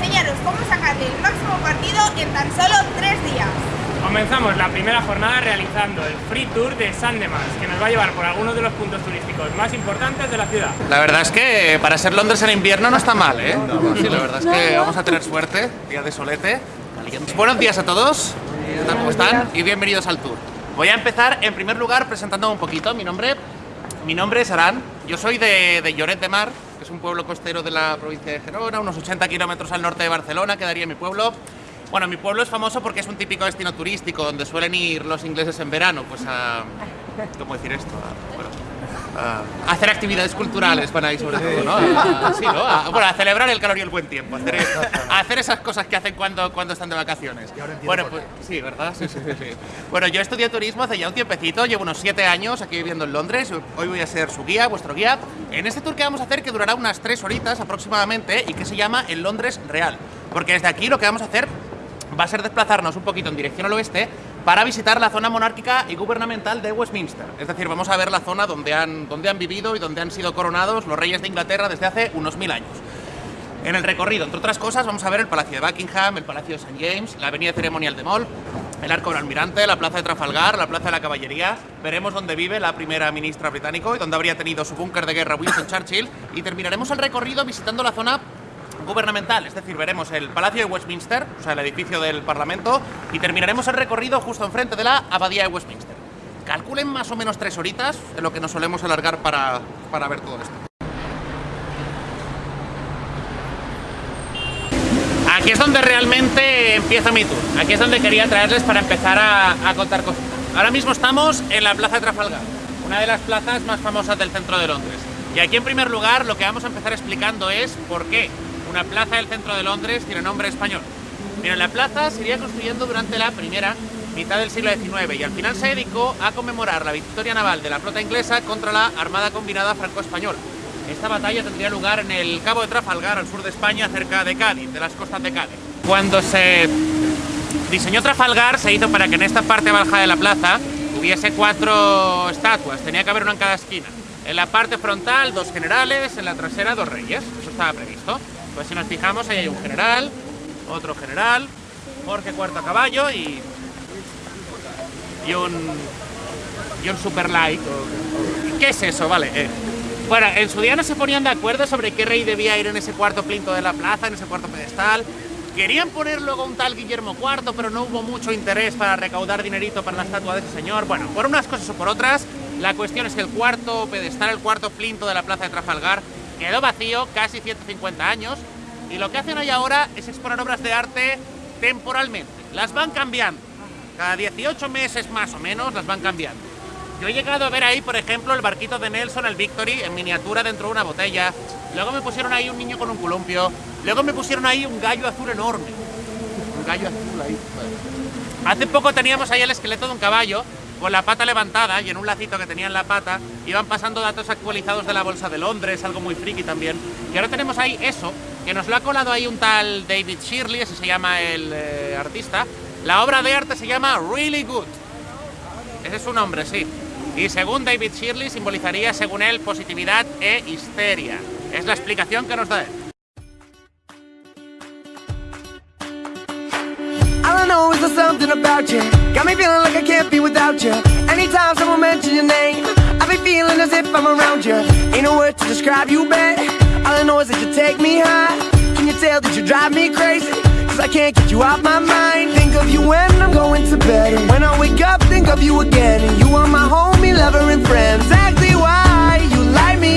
enseñaros cómo sacarle el máximo partido en tan solo tres días. Comenzamos la primera jornada realizando el Free Tour de Sandemans, que nos va a llevar por algunos de los puntos turísticos más importantes de la ciudad. La verdad es que para ser Londres en invierno no está mal, ¿eh? Sí, la verdad es que vamos a tener suerte, día de solete. Buenos días a todos, ¿qué tal, ¿cómo están? Y bienvenidos al tour. Voy a empezar en primer lugar presentándome un poquito. Mi nombre, mi nombre es Arán, yo soy de, Lloret de Mar, que es un pueblo costero de la provincia de Gerona, unos 80 kilómetros al norte de Barcelona, quedaría mi pueblo. Bueno, mi pueblo es famoso porque es un típico destino turístico donde suelen ir los ingleses en verano, pues a... ¿Cómo decir esto? A hacer actividades culturales van ahí sobre todo, ¿no? A, sí, ¿no? A, bueno, a celebrar el calor y el buen tiempo, a hacer, a hacer esas cosas que hacen cuando, cuando están de vacaciones. Bueno, pues sí, ¿verdad? Sí, sí, sí. Bueno, yo estudié turismo hace ya un tiempecito, llevo unos siete años aquí viviendo en Londres, hoy voy a ser su guía, vuestro guía, en este tour que vamos a hacer que durará unas tres horitas aproximadamente y que se llama el Londres Real, porque desde aquí lo que vamos a hacer va a ser desplazarnos un poquito en dirección al oeste para visitar la zona monárquica y gubernamental de Westminster. Es decir, vamos a ver la zona donde han, donde han vivido y donde han sido coronados los reyes de Inglaterra desde hace unos mil años. En el recorrido, entre otras cosas, vamos a ver el Palacio de Buckingham, el Palacio de St. James, la Avenida Ceremonial de Mall, el Arco del Almirante, la Plaza de Trafalgar, la Plaza de la Caballería. Veremos dónde vive la primera ministra británica y dónde habría tenido su búnker de guerra Winston Churchill. Y terminaremos el recorrido visitando la zona gubernamental, es decir, veremos el Palacio de Westminster, o sea, el edificio del Parlamento, y terminaremos el recorrido justo enfrente de la Abadía de Westminster. Calculen más o menos tres horitas, en lo que nos solemos alargar para, para ver todo esto. Aquí es donde realmente empieza mi tour, aquí es donde quería traerles para empezar a, a contar cosas. Ahora mismo estamos en la Plaza de Trafalgar, una de las plazas más famosas del centro de Londres. Y aquí en primer lugar lo que vamos a empezar explicando es por qué una plaza del centro de Londres tiene nombre español. Pero la plaza se iría construyendo durante la primera mitad del siglo XIX y al final se dedicó a conmemorar la victoria naval de la flota inglesa contra la Armada Combinada Franco-Española. Esta batalla tendría lugar en el Cabo de Trafalgar, al sur de España, cerca de Cádiz, de las costas de Cádiz. Cuando se diseñó Trafalgar, se hizo para que en esta parte baja de la plaza hubiese cuatro estatuas, tenía que haber una en cada esquina. En la parte frontal, dos generales, en la trasera, dos reyes. Eso estaba previsto. Pues si nos fijamos, ahí hay un general, otro general, Jorge Cuarto a caballo y, y un y un super like. ¿Qué es eso? Vale. Eh. Bueno, en su día no se ponían de acuerdo sobre qué rey debía ir en ese cuarto plinto de la plaza, en ese cuarto pedestal. Querían poner luego un tal Guillermo IV, pero no hubo mucho interés para recaudar dinerito para la estatua de ese señor. Bueno, por unas cosas o por otras, la cuestión es que el cuarto pedestal, el cuarto plinto de la plaza de Trafalgar, quedó vacío casi 150 años y lo que hacen hoy ahora es exponer obras de arte temporalmente. Las van cambiando. Cada 18 meses más o menos las van cambiando. Yo he llegado a ver ahí, por ejemplo, el barquito de Nelson, el Victory, en miniatura dentro de una botella. Luego me pusieron ahí un niño con un columpio. Luego me pusieron ahí un gallo azul enorme. Un gallo azul ahí. Hace poco teníamos ahí el esqueleto de un caballo con la pata levantada y en un lacito que tenía en la pata iban pasando datos actualizados de la Bolsa de Londres, algo muy friki también. Y ahora tenemos ahí eso, que nos lo ha colado ahí un tal David Shirley, ese se llama el eh, artista. La obra de arte se llama Really Good. Ese es su nombre, sí. Y según David Shirley simbolizaría, según él, positividad e histeria. Es la explicación que nos da él. All I know is there's something about you? Got me feeling like I can't be without you. Anytime someone mentions your name I be feeling as if I'm around you. Ain't no word to describe you, babe. All I know is that you take me high. Can you tell that you drive me crazy? Cause I can't get you out my mind. Think of you when I'm going to bed. And when I wake up, think of you again. And you are my homie, lover and friend. Exactly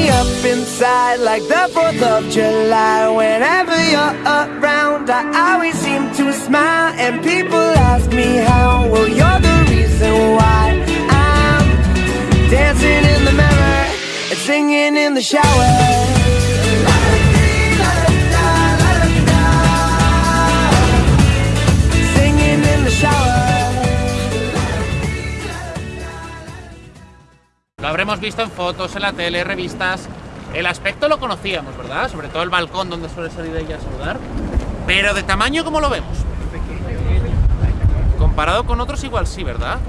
up inside Like the 4th of July. Whenever you're around I always seem to smile And people ask me how. Well, you're the reason why I'm dancing in the mirror And singing in the shower Lo habremos visto en fotos, en la tele, revistas. El aspecto lo conocíamos, ¿verdad? Sobre todo el balcón donde suele salir ella a saludar. Pero de tamaño, ¿cómo lo vemos? Comparado con otros igual sí, ¿verdad?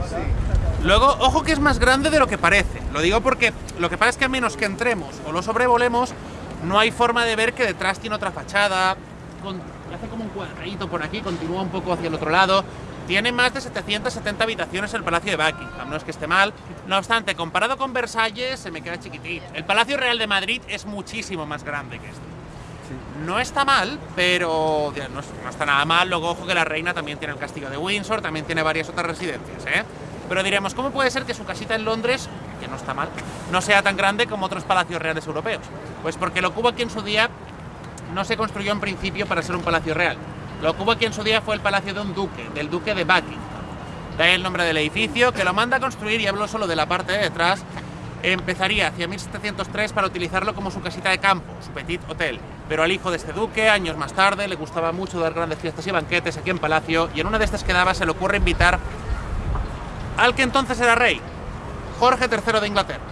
Luego, ojo que es más grande de lo que parece. Lo digo porque lo que pasa es que a menos que entremos o lo sobrevolemos, no hay forma de ver que detrás tiene otra fachada, hace como un cuadradito por aquí, continúa un poco hacia el otro lado. Tiene más de 770 habitaciones el Palacio de Buckingham, no es que esté mal. No obstante, comparado con Versalles, se me queda chiquitito. El Palacio Real de Madrid es muchísimo más grande que este. No está mal, pero no está nada mal. Luego, ojo que la reina también tiene el castillo de Windsor, también tiene varias otras residencias, ¿eh? Pero diremos, ¿cómo puede ser que su casita en Londres, que no está mal, no sea tan grande como otros palacios reales europeos? Pues porque lo que hubo aquí en su día no se construyó en principio para ser un palacio real. Lo que hubo aquí en su día fue el palacio de un duque, del duque de Buckingham. Ahí el nombre del edificio, que lo manda a construir, y hablo solo de la parte de detrás, empezaría hacia 1703 para utilizarlo como su casita de campo, su petit hotel. Pero al hijo de este duque, años más tarde, le gustaba mucho dar grandes fiestas y banquetes aquí en Palacio, y en una de estas que daba se le ocurre invitar al que entonces era rey, Jorge III de Inglaterra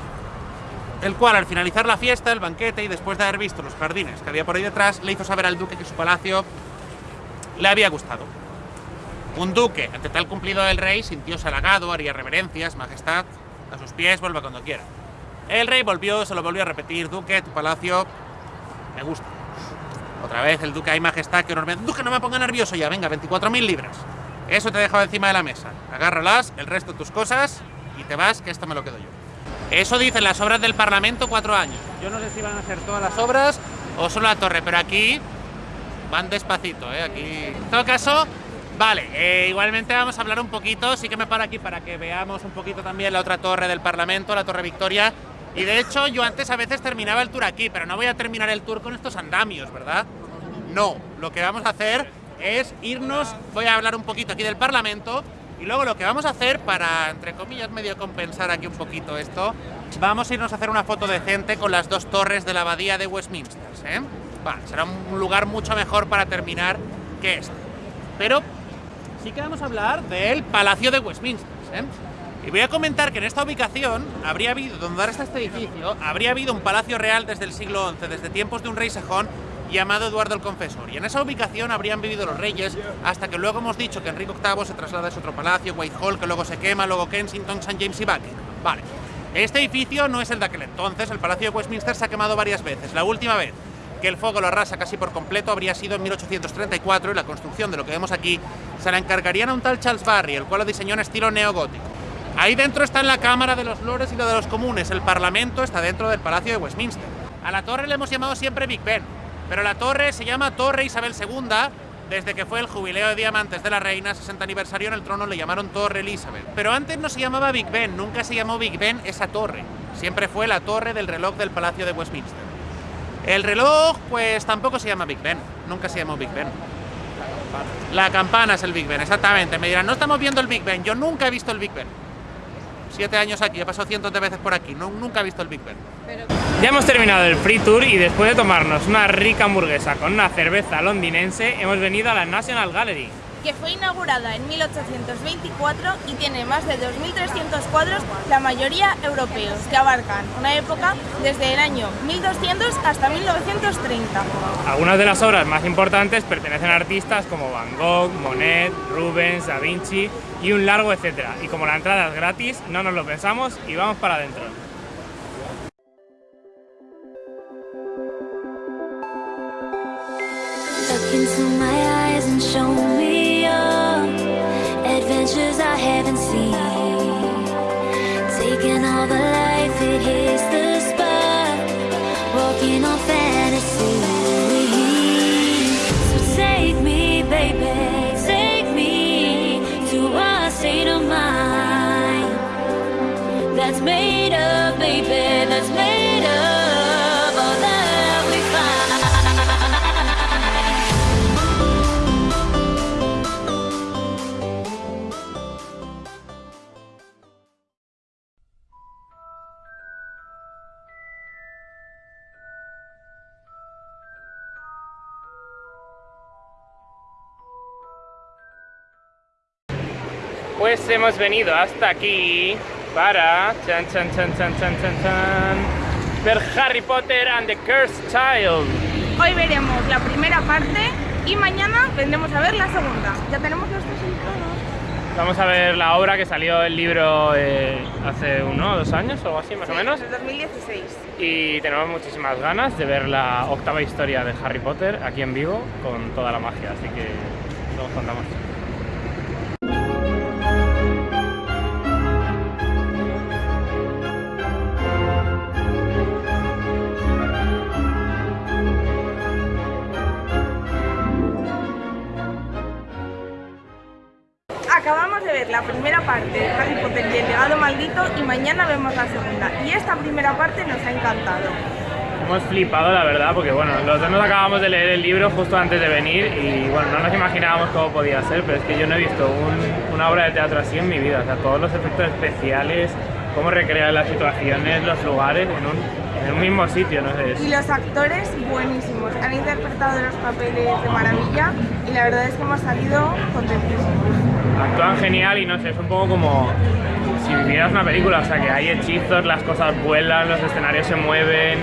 el cual al finalizar la fiesta, el banquete y después de haber visto los jardines que había por ahí detrás, le hizo saber al duque que su palacio le había gustado. Un duque, ante tal cumplido del rey, sintióse halagado, haría reverencias, majestad, a sus pies, vuelva cuando quiera. El rey volvió, se lo volvió a repetir, duque, tu palacio me gusta. Otra vez el duque, hay majestad, que enorme. Duque, no me ponga nervioso ya, venga, 24.000 libras. Eso te he dejado encima de la mesa. Agárralas, el resto de tus cosas, y te vas, que esto me lo quedo yo. Eso dicen las obras del Parlamento cuatro años. Yo no sé si van a ser todas las obras o solo la torre, pero aquí van despacito, ¿eh? Aquí... En todo caso, vale, eh, igualmente vamos a hablar un poquito, sí que me paro aquí para que veamos un poquito también la otra torre del Parlamento, la Torre Victoria. Y de hecho, yo antes a veces terminaba el tour aquí, pero no voy a terminar el tour con estos andamios, ¿verdad? No, lo que vamos a hacer es irnos, voy a hablar un poquito aquí del Parlamento y luego lo que vamos a hacer para, entre comillas, medio compensar aquí un poquito esto, vamos a irnos a hacer una foto decente con las dos torres de la abadía de Westminster, ¿eh? Será un lugar mucho mejor para terminar que este. Pero sí que vamos a hablar del Palacio de Westminster, ¿eh? Y voy a comentar que en esta ubicación habría habido, donde ahora está este edificio, habría habido un palacio real desde el siglo XI, desde tiempos de un rey sajón llamado Eduardo el Confesor. Y en esa ubicación habrían vivido los reyes hasta que luego hemos dicho que Enrique VIII se traslada a ese otro palacio, Whitehall, que luego se quema, luego Kensington, St. James y Buckingham. Vale. Este edificio no es el de aquel entonces, el Palacio de Westminster se ha quemado varias veces. La última vez que el fuego lo arrasa casi por completo habría sido en 1834 y la construcción de lo que vemos aquí se la encargarían a un tal Charles Barry, el cual lo diseñó en estilo neogótico. Ahí dentro está la Cámara de los Lores y lo de los Comunes, el Parlamento está dentro del Palacio de Westminster. A la torre le hemos llamado siempre Big Ben, pero la torre se llama Torre Isabel II desde que fue el jubileo de diamantes de la reina, 60 aniversario en el trono, le llamaron Torre Elizabeth. Pero antes no se llamaba Big Ben, nunca se llamó Big Ben esa torre. Siempre fue la torre del reloj del Palacio de Westminster. El reloj, pues tampoco se llama Big Ben, nunca se llamó Big Ben. La campana es el Big Ben, exactamente. Me dirán, no estamos viendo el Big Ben. Yo nunca he visto el Big Ben. Siete años aquí, he pasado cientos de veces por aquí, no- nunca he visto el Big Ben. Ya hemos terminado el free tour y después de tomarnos una rica hamburguesa con una cerveza londinense, hemos venido a la National Gallery. Que fue inaugurada en 1824 y tiene más de 2.300 cuadros, la mayoría europeos, que abarcan una época desde el año 1200 hasta 1930. Algunas de las obras más importantes pertenecen a artistas como Van Gogh, Monet, Rubens, Da Vinci y un largo etcétera. Y como la entrada es gratis, no nos lo pensamos y vamos para adentro. Look into my eyes and show me Pues hemos venido hasta aquí para chan chan chan chan chan chan chan ver Harry Potter and the Cursed Child. Hoy veremos la primera parte y mañana vendremos a ver la segunda. Ya tenemos los tres entrados. Vamos a ver la obra que salió el libro eh, hace uno o dos años o así, más o menos. En 2016. Y tenemos muchísimas ganas de ver la octava historia de Harry Potter aquí en vivo con toda la magia, así que os contamos. Mañana vemos la segunda. Y esta primera parte nos ha encantado. Hemos flipado, la verdad, porque bueno, los dos nos acabamos de leer el libro justo antes de venir y bueno, no nos imaginábamos cómo podía ser, pero es que yo no he visto un- una obra de teatro así en mi vida. O sea, todos los efectos especiales, cómo recrear las situaciones, los lugares en un, en un mismo sitio, no sé. Y los actores buenísimos. Han interpretado los papeles de maravilla y la verdad es que hemos salido contentísimos. Actúan genial y no sé, es un poco como si vivieras una película, o sea que hay hechizos, las cosas vuelan, los escenarios se mueven,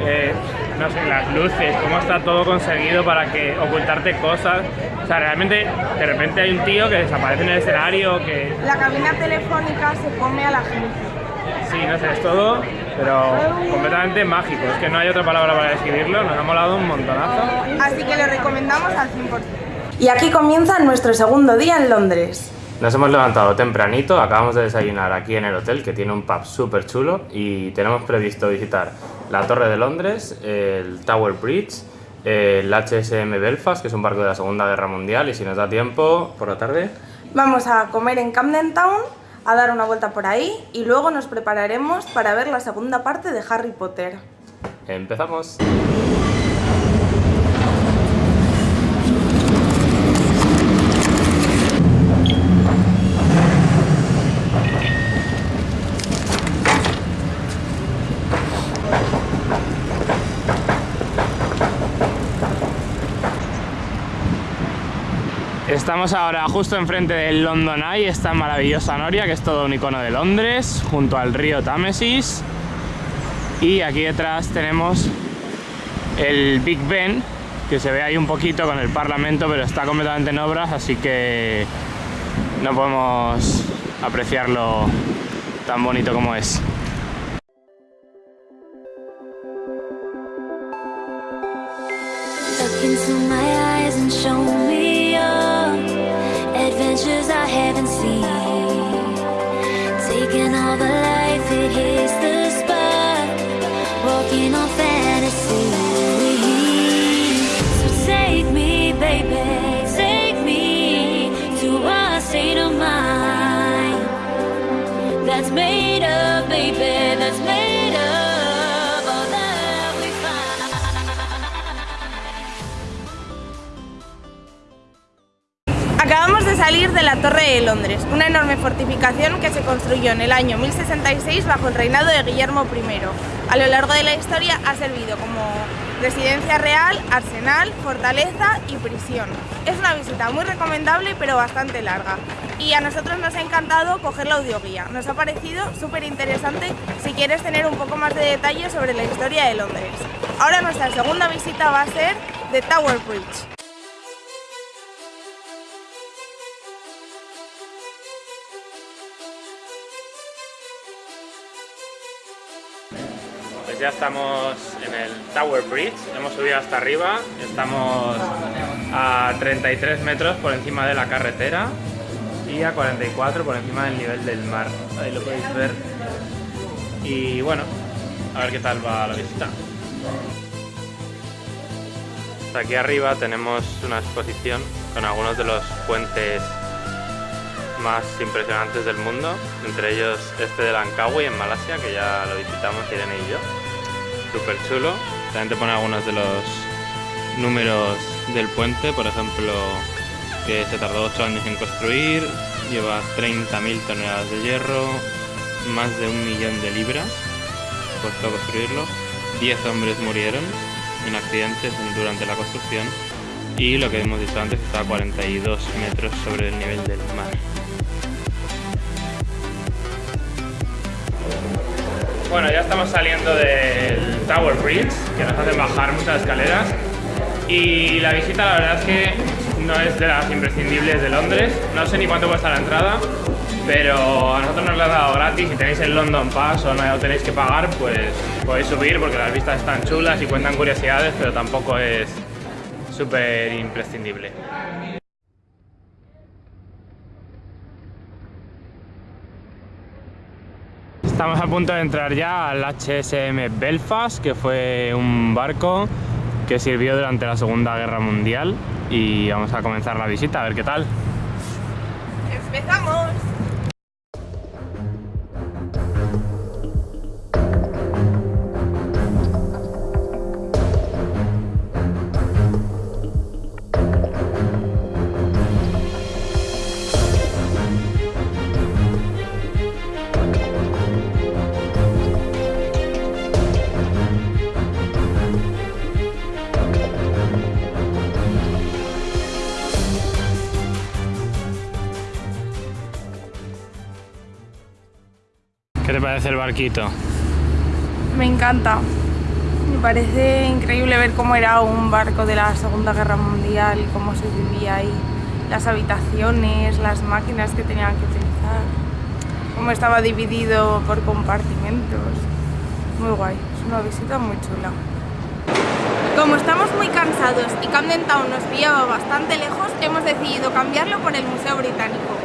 eh, no sé, las luces, cómo está todo conseguido para que ocultarte cosas. O sea, realmente de repente hay un tío que desaparece en el escenario, que La cabina telefónica se come a la gente. sí, no sé, es todo, pero completamente mágico. Es que no hay otra palabra para describirlo, nos ha molado un montonazo. Así que lo recomendamos al 100%. Y aquí comienza nuestro segundo día en Londres. Nos hemos levantado tempranito, acabamos de desayunar aquí en el hotel que tiene un pub súper chulo y tenemos previsto visitar la Torre de Londres, el Tower Bridge, el HSM Belfast, que es un barco de la Segunda Guerra Mundial y si nos da tiempo, por la tarde, Vamos a comer en Camden Town, a dar una vuelta por ahí y luego nos prepararemos para ver la segunda parte de Harry Potter. empezamos. Estamos ahora justo enfrente del London Eye, esta maravillosa noria que es todo un icono de Londres, junto al río Támesis. Y aquí detrás tenemos el Big Ben, que se ve ahí un poquito con el Parlamento, pero está completamente en obras, así que no podemos apreciarlo tan bonito como es. Acabamos de salir de la Torre de Londres, una enorme fortificación que se construyó en el año 1066 bajo el reinado de Guillermo I. A lo largo de la historia ha servido como residencia real, arsenal, fortaleza y prisión. Es una visita muy recomendable pero bastante larga. Y a nosotros nos ha encantado coger la audioguía. Nos ha parecido súper interesante si quieres tener un poco más de detalles sobre la historia de Londres. Ahora nuestra segunda visita va a ser The Tower Bridge. Ya estamos en el Tower Bridge, hemos subido hasta arriba, estamos a 33 metros por encima de la carretera y a 44 por encima del nivel del mar. Ahí lo podéis ver. Y bueno, a ver qué tal va la visita. Aquí arriba tenemos una exposición con algunos de los puentes más impresionantes del mundo, entre ellos este de Langkawi en Malasia, que ya lo visitamos Irene y yo. Súper chulo. También te pone algunos de los números del puente, por ejemplo, que se tardó 8 años en construir, lleva 30.000 toneladas de hierro, más de un millón de libras, costó construirlo, 10 hombres murieron en accidentes durante la construcción y lo que hemos dicho antes está a 42 metros sobre el nivel del mar. Bueno, ya estamos saliendo del Tower Bridge, que nos hacen bajar muchas escaleras. Y la visita, la verdad es que no es de las imprescindibles de Londres. No sé ni cuánto cuesta la entrada, pero a nosotros nos lo han dado gratis. Si tenéis el London Pass o no tenéis que pagar, pues podéis subir porque las vistas están chulas y cuentan curiosidades, pero tampoco es súper imprescindible. Estamos a punto de entrar ya al HSM Belfast, que fue un barco que sirvió durante la Segunda Guerra Mundial y vamos a comenzar la visita, a ver qué tal. ¡Empezamos! Parece el barquito? Me encanta. Me parece increíble ver cómo era un barco de la Segunda Guerra Mundial, cómo se vivía ahí, las habitaciones, las máquinas que tenían que utilizar, cómo estaba dividido por compartimentos. Muy guay, es una visita muy chula. Como estamos muy cansados y Camden Town nos pillaba bastante lejos, hemos decidido cambiarlo por el Museo Británico.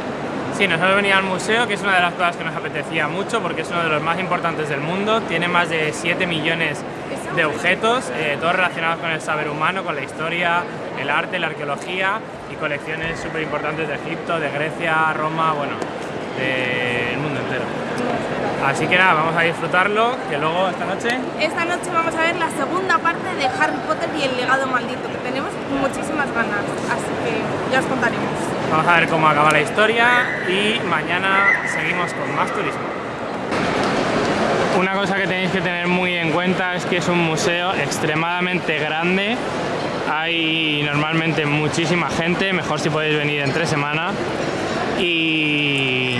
Sí, nosotros venimos al museo, que es una de las cosas que nos apetecía mucho porque es uno de los más importantes del mundo. Tiene más de 7 millones de objetos, eh, todos relacionados con el saber humano, con la historia, el arte, la arqueología y colecciones súper importantes de Egipto, de Grecia, Roma, bueno, del mundo entero. Así que nada, vamos a disfrutarlo, que luego esta noche Esta noche vamos a ver la segunda parte de Harry Potter y el legado maldito, que tenemos muchísimas ganas, así que ya os contaremos. Vamos a ver cómo acaba la historia y mañana seguimos con más turismo. Una cosa que tenéis que tener muy en cuenta es que es un museo extremadamente grande. Hay normalmente muchísima gente, mejor si podéis venir entre semana. Y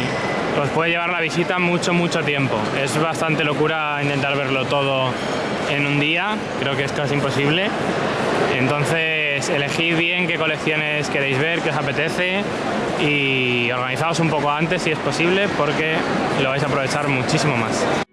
os puede llevar la visita mucho, mucho tiempo. Es bastante locura intentar verlo todo en un día, creo que es casi imposible. Entonces, elegid bien qué colecciones queréis ver, qué os apetece y organizaos un poco antes si es posible porque lo vais a aprovechar muchísimo más.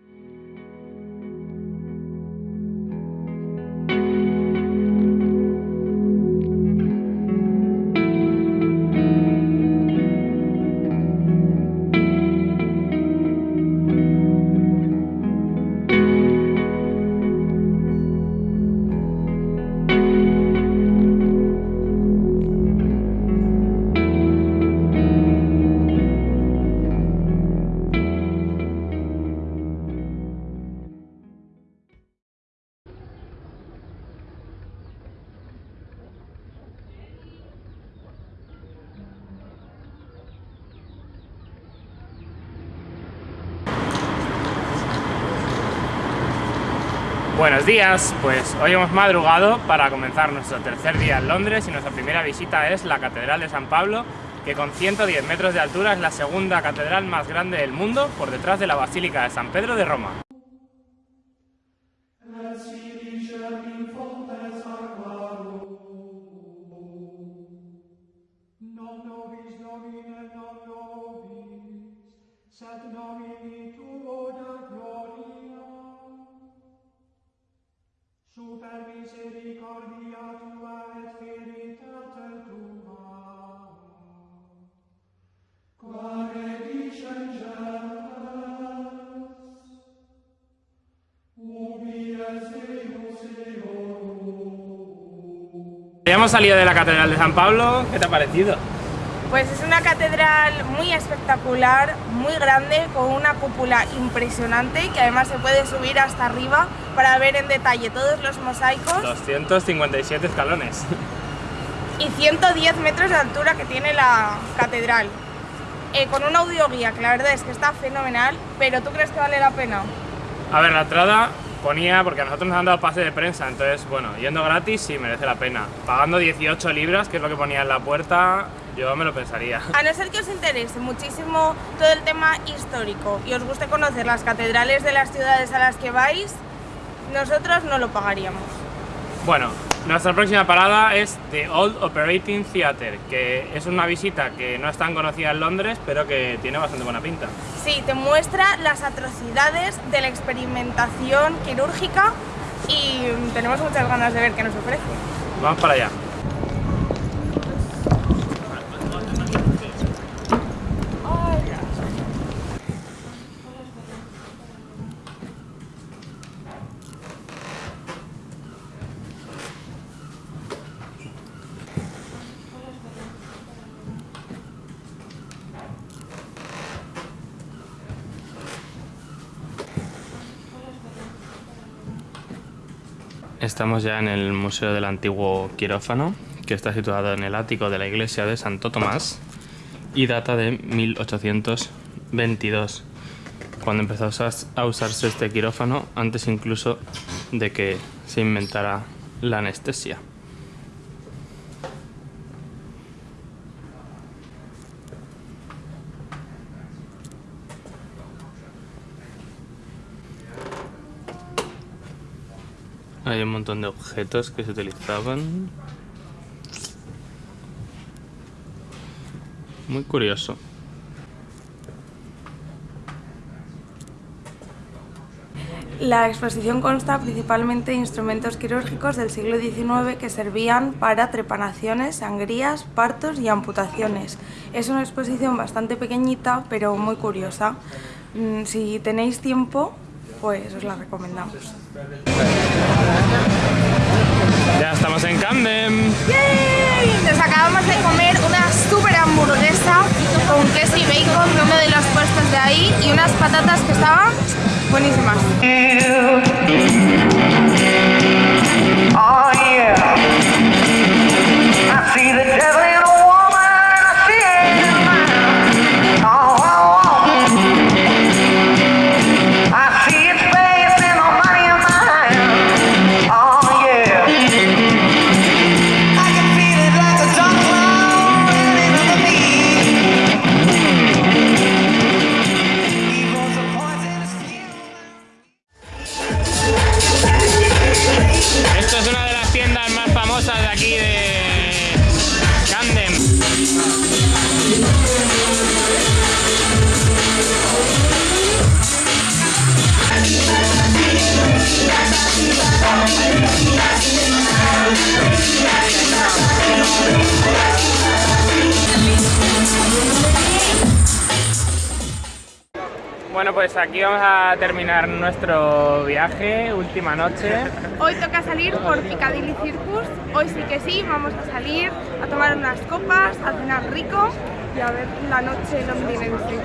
Buenos días, pues hoy hemos madrugado para comenzar nuestro tercer día en Londres y nuestra primera visita es la Catedral de San Pablo, que con 110 metros de altura es la segunda catedral más grande del mundo por detrás de la Basílica de San Pedro de Roma. Super misericordia tua et veritate tua. Qua rediscengas, ubi es Deus Eorum. Ya hemos salido de la Catedral de San Pablo, ¿qué te ha parecido? Pues es una catedral muy espectacular, muy grande, con una cúpula impresionante que además se puede subir hasta arriba para ver en detalle todos los mosaicos 257 escalones. y 110 metros de altura que tiene la catedral. Eh, con una audioguía que la verdad es que está fenomenal, pero ¿tú crees que vale la pena? A ver, la entrada ponía, porque a nosotros nos han dado pase de prensa, entonces, bueno, yendo gratis sí merece la pena. Pagando 18 libras, que es lo que ponía en la puerta, yo me lo pensaría. A no ser que os interese muchísimo todo el tema histórico y os guste conocer las catedrales de las ciudades a las que vais, nosotros no lo pagaríamos. Bueno, Nuestra próxima parada es The Old Operating Theatre, que es una visita que no es tan conocida en Londres, pero que tiene bastante buena pinta. Sí, te muestra las atrocidades de la experimentación quirúrgica y tenemos muchas ganas de ver qué nos ofrece. Vamos para allá. Estamos ya en el Museo del Antiguo Quirófano, que está situado en el ático de la iglesia de Santo Tomás y data de 1822, cuando empezó a usarse este quirófano, antes incluso de que se inventara la anestesia. Hay un montón de objetos que se utilizaban. Muy curioso. La exposición consta principalmente de instrumentos quirúrgicos del siglo XIX que servían para trepanaciones, sangrías, partos y amputaciones. Es una exposición bastante pequeñita pero muy curiosa. Mm, Si tenéis tiempo, pues os la recomendamos. Ya estamos en Camden. ¡Yay! Nos acabamos de comer una super hamburguesa con queso y bacon de uno de los puestos de ahí y unas patatas que estaban buenísimas. Aquí vamos a terminar nuestro viaje, última noche. Hoy toca salir por Piccadilly Circus. Hoy sí que sí, vamos a salir a tomar unas copas, a cenar rico y a ver la noche londinense.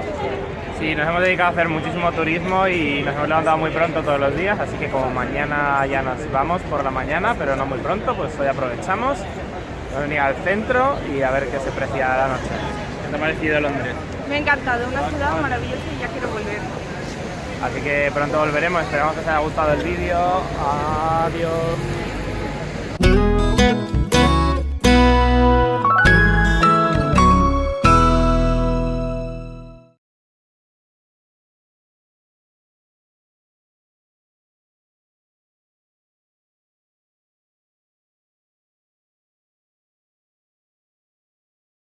Sí, nos hemos dedicado a hacer muchísimo turismo y nos hemos levantado muy pronto todos los días, así que como mañana ya nos vamos por la mañana, pero no muy pronto, pues hoy aprovechamos, vamos a venir al centro y a ver qué se precia la noche. ¿Qué te ha parecido Londres? Me ha encantado, una ciudad maravillosa y ya quiero volver. Así que pronto volveremos, esperamos que os haya gustado el vídeo. Adiós.